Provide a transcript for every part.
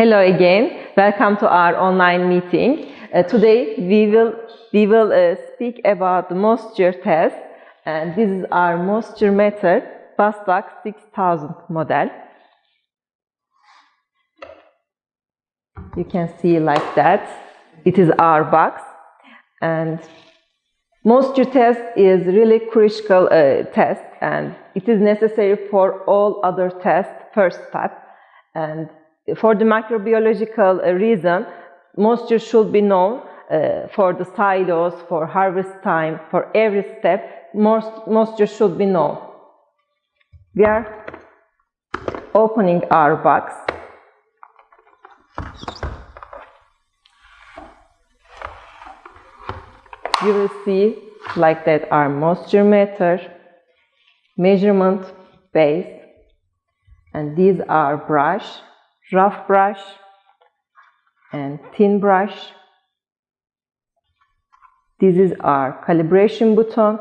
Hello again. Welcome to our online meeting. Uh, today we will we will uh, speak about the moisture test and this is our moisture meter Bastak 6000 model. You can see like that. It is our box and moisture test is really critical uh, test and it is necessary for all other tests first step and for the microbiological uh, reason, moisture should be known uh, for the silos, for harvest time, for every step, moisture should be known. We are opening our box. You will see like that our moisture meter, measurement base, and these are brush rough brush and thin brush. This is our calibration button.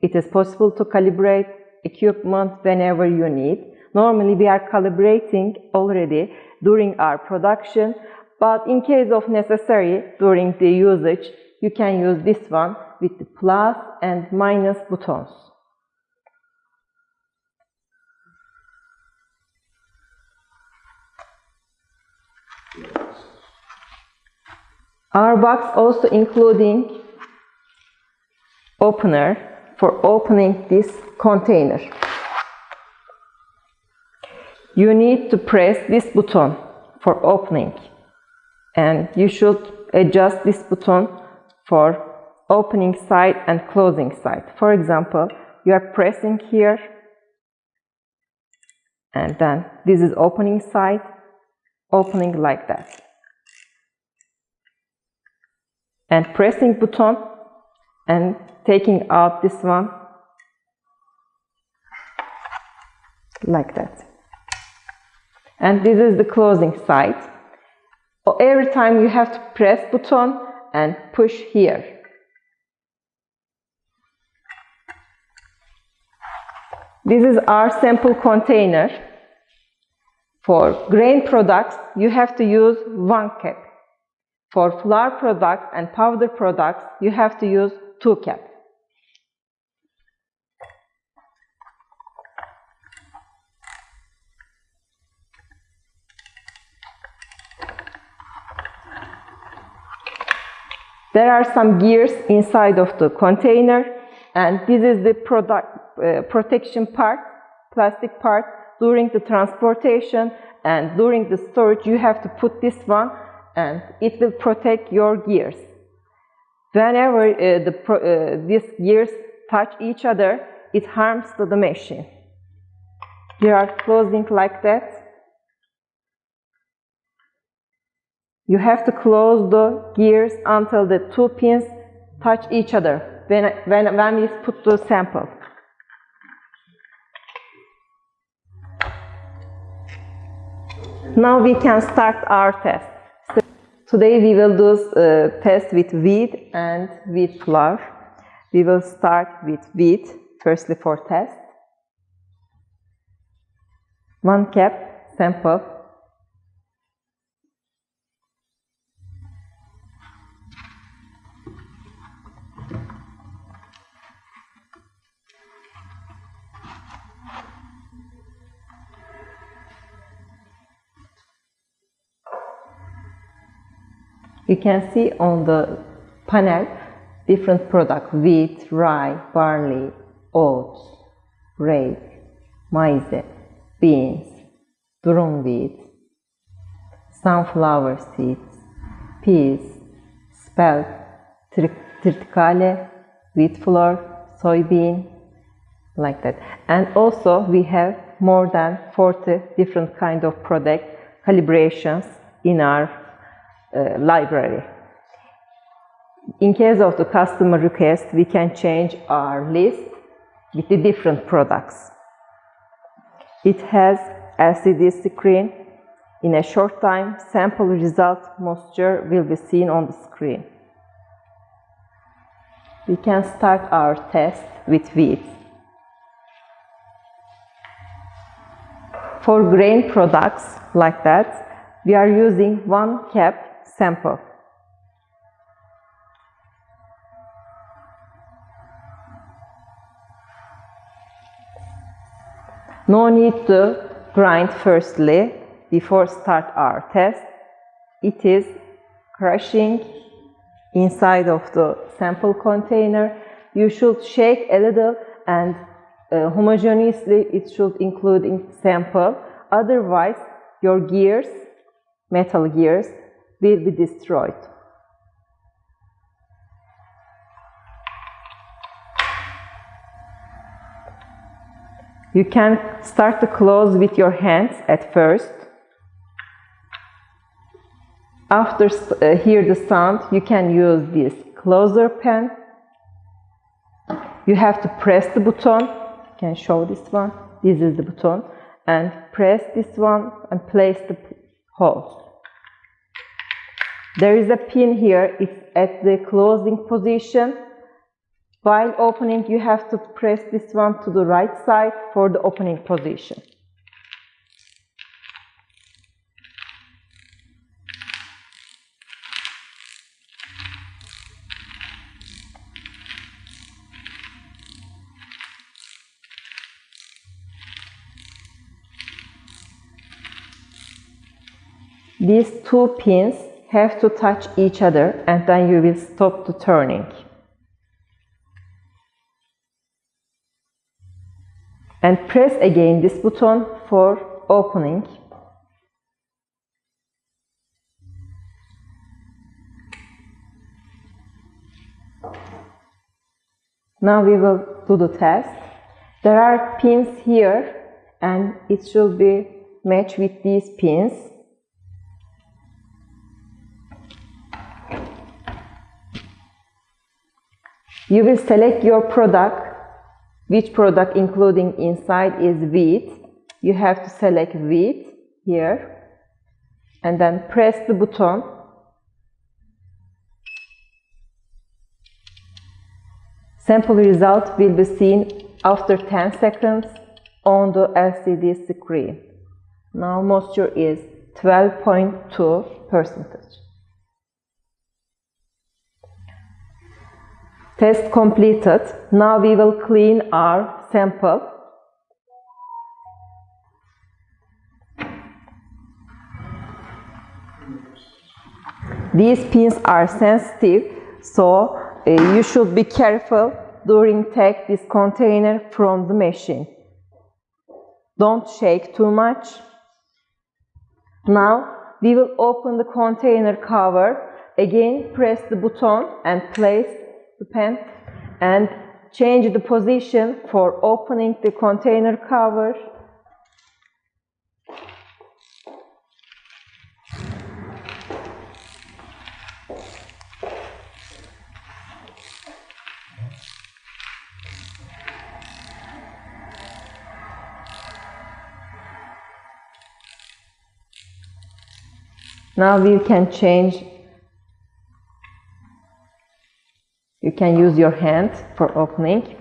It is possible to calibrate equipment whenever you need. Normally we are calibrating already during our production, but in case of necessary during the usage, you can use this one with the plus and minus buttons. Our box also including opener for opening this container. You need to press this button for opening and you should adjust this button for opening side and closing side. For example, you are pressing here and then this is opening side, opening like that. And pressing button and taking out this one like that. And this is the closing side. Every time you have to press button and push here. This is our sample container. For grain products, you have to use one cap. For flour products and powder products, you have to use 2 cap. There are some gears inside of the container and this is the product, uh, protection part, plastic part. During the transportation and during the storage you have to put this one and it will protect your gears. Whenever uh, the, uh, these gears touch each other, it harms the machine. They are closing like that. You have to close the gears until the two pins touch each other when, when, when we put the sample. Now we can start our test. Today we will do a uh, test with wheat and wheat flour. We will start with wheat, firstly for test. One cap sample You can see on the panel different products, wheat, rye, barley, oats, rape, maize, beans, durum wheat, sunflower seeds, peas, spelt, triticale, wheat flour, soybean, like that. And also we have more than 40 different kind of product calibrations in our uh, library. In case of the customer request, we can change our list with the different products. It has LCD screen. In a short time, sample result moisture will be seen on the screen. We can start our test with wheat. For grain products like that, we are using one cap sample. No need to grind firstly before start our test. It is crushing inside of the sample container. You should shake a little and uh, homogeneously it should include in sample. Otherwise, your gears, metal gears, will be destroyed. You can start to close with your hands at first. After uh, hear the sound, you can use this closer pen. You have to press the button. I can show this one. This is the button. And press this one and place the hole. There is a pin here. It's at the closing position. While opening, you have to press this one to the right side for the opening position. These two pins have to touch each other and then you will stop the turning. And press again this button for opening. Now we will do the test. There are pins here and it should be matched with these pins. You will select your product, which product including inside is wheat. You have to select wheat here and then press the button. Sample result will be seen after 10 seconds on the LCD screen. Now moisture is 12.2 percentage. Test completed. Now we will clean our sample. These pins are sensitive, so uh, you should be careful during take this container from the machine. Don't shake too much. Now we will open the container cover. Again, press the button and place the pen and change the position for opening the container cover. Now we can change You can use your hand for opening.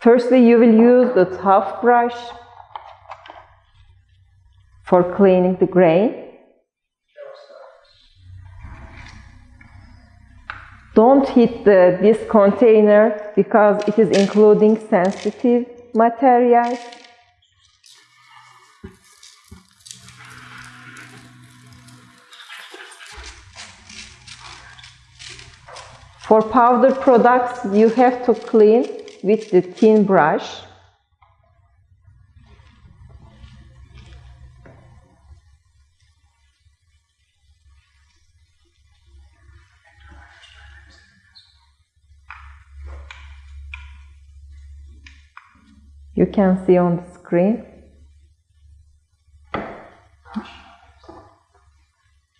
Firstly, you will use the tough brush for cleaning the grain. Don't hit the, this container because it is including sensitive materials. For powder products, you have to clean with the thin brush. You can see on the screen.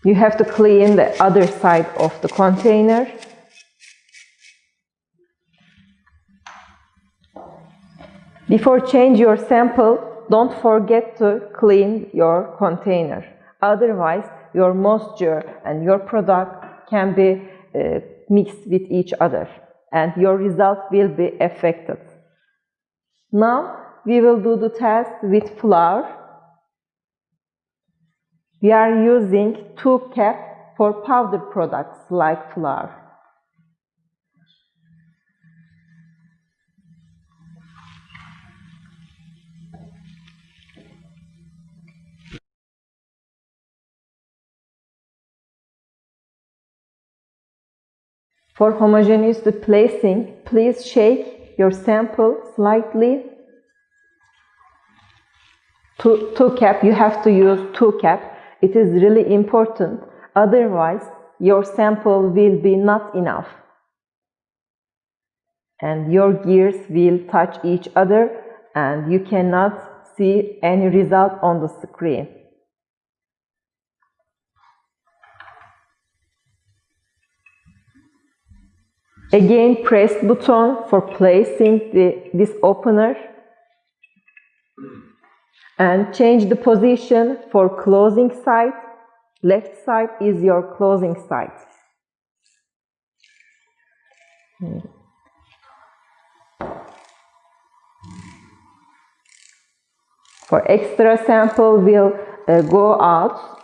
You have to clean the other side of the container. Before change your sample, don't forget to clean your container. Otherwise, your moisture and your product can be uh, mixed with each other and your result will be affected. Now, we will do the test with flour. We are using 2 cap for powder products like flour. For homogeneous placing, please shake your sample slightly. Two, two cap, you have to use two cap. It is really important. Otherwise, your sample will be not enough. And your gears will touch each other and you cannot see any result on the screen. Again, press button for placing the, this opener and change the position for closing side. Left side is your closing side. For extra sample we'll uh, go out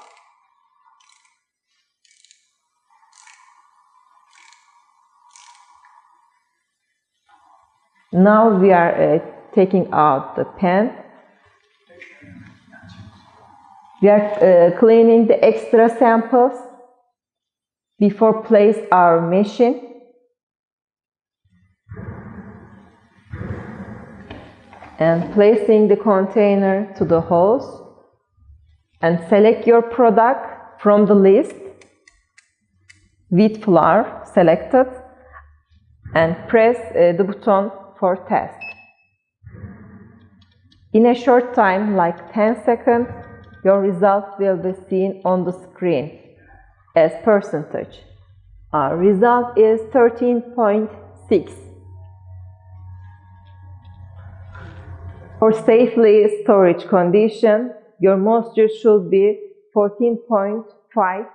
Now we are uh, taking out the pen. We are uh, cleaning the extra samples before place our machine. And placing the container to the hose and select your product from the list wheat flour selected and press uh, the button for test. In a short time, like 10 seconds, your result will be seen on the screen as percentage. Our result is 13.6. For safely storage condition, your moisture should be 14.5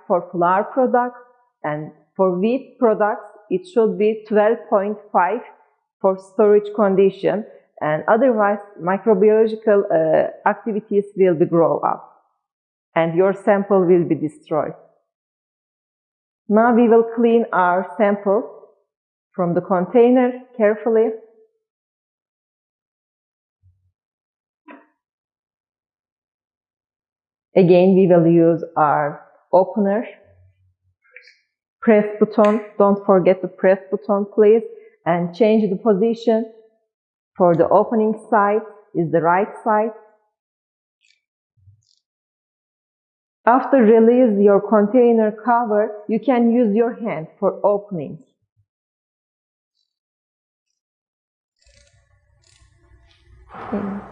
for flour products and for wheat products it should be 12.5 for storage condition and otherwise microbiological uh, activities will be grow up and your sample will be destroyed. Now we will clean our sample from the container carefully. Again, we will use our opener. Press button. Don't forget the press button, please and change the position for the opening side is the right side. After release your container cover, you can use your hand for opening. Okay.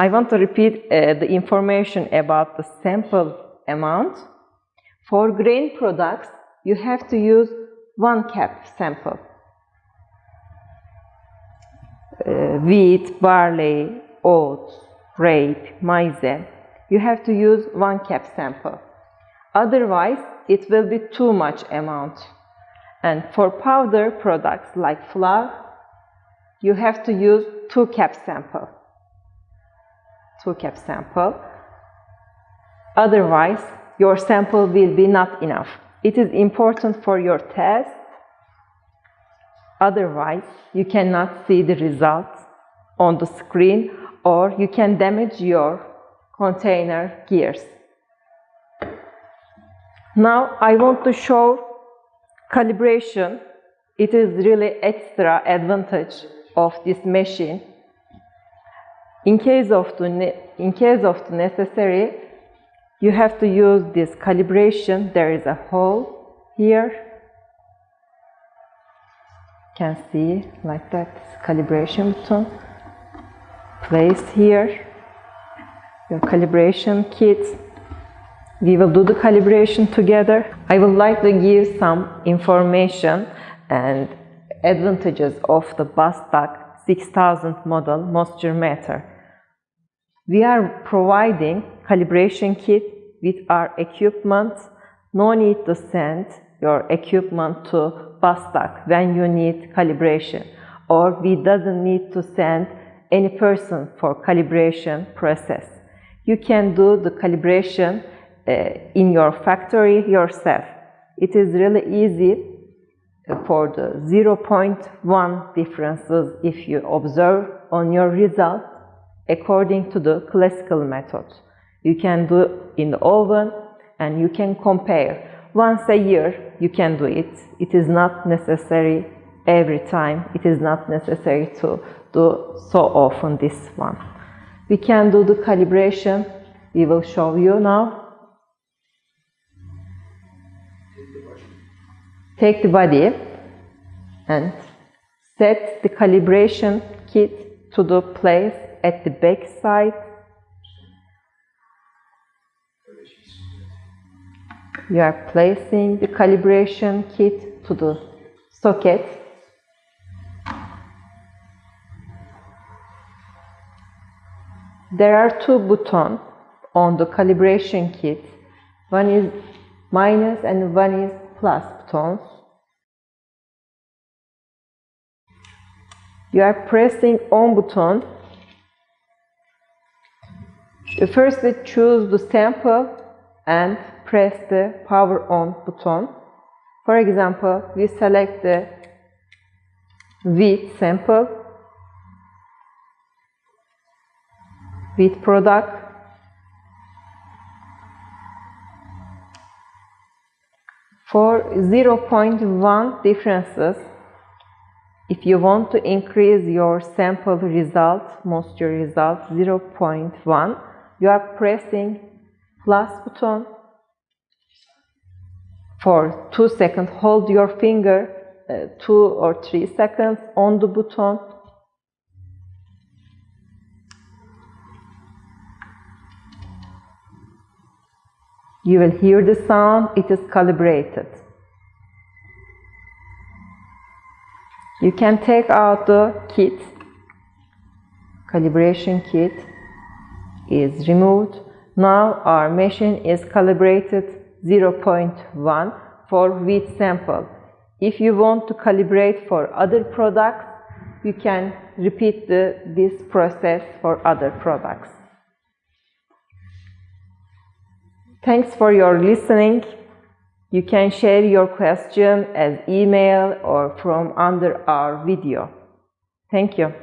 I want to repeat uh, the information about the sample amount. For grain products, you have to use one cap sample. Uh, wheat, barley, oats, rape, maize. You have to use one cap sample. Otherwise, it will be too much amount. And for powder products like flour, you have to use two cap sample. Two cap sample. Otherwise, your sample will be not enough. It is important for your test. Otherwise, you cannot see the results on the screen or you can damage your container gears. Now I want to show calibration. It is really extra advantage of this machine. In case of the, in case of the necessary, you have to use this calibration. There is a hole here. Can see like that calibration button. Place here your calibration kit. We will do the calibration together. I would like to give some information and advantages of the Bastak 6000 model moisture meter. We are providing calibration kit with our equipment. No need to send your equipment to Bastak when you need calibration or we doesn't need to send any person for calibration process. You can do the calibration uh, in your factory yourself. It is really easy for the 0.1 differences if you observe on your result according to the classical method. You can do in the oven and you can compare. Once a year you can do it. It is not necessary every time. It is not necessary to do so often this one. We can do the calibration. We will show you now. Take the body and set the calibration kit to the place at the back side. You are placing the calibration kit to the socket. There are two buttons on the calibration kit. One is minus and one is plus buttons. You are pressing on button First choose the sample and press the power on button. For example, we select the wheat sample, wheat product, for 0.1 differences if you want to increase your sample result, moisture result 0.1 you are pressing plus button for 2 seconds. Hold your finger uh, 2 or 3 seconds on the button. You will hear the sound, it is calibrated. You can take out the kit, calibration kit is removed. Now our machine is calibrated 0.1 for wheat sample. If you want to calibrate for other products, you can repeat the, this process for other products. Thanks for your listening. You can share your question as email or from under our video. Thank you.